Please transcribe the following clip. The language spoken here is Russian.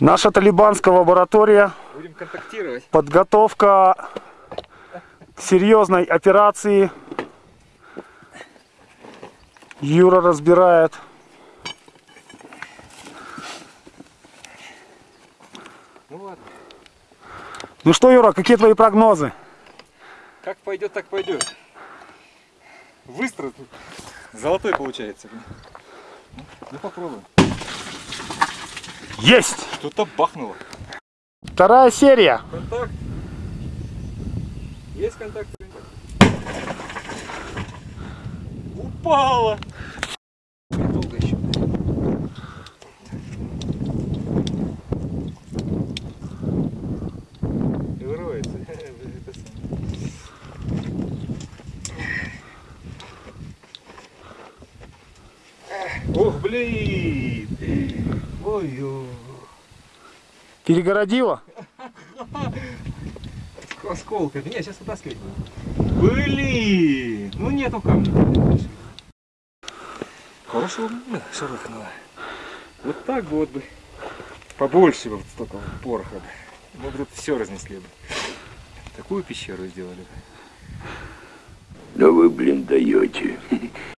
Наша талибанская лаборатория. Будем контактировать. Подготовка к серьезной операции. Юра разбирает. Ну ладно. Ну что, Юра, какие твои прогнозы? Как пойдет, так пойдет. Выстрел золотой получается. Ну попробуем. Есть! Что-то бахнуло. Вторая серия. Контакт. Есть контакт? Упала. Долго еще. Самое. Ох, блин! Ой-ой. Перегородила? Осколками. Не, сейчас вытаскивать буду. Блин! Ну нету камня. Хорошего да, шарахнуло. Вот так бы вот бы. Побольше бы вот столько вот пороха бы. Мы бы тут все разнесли бы. Такую пещеру сделали бы. Да вы, блин, даете.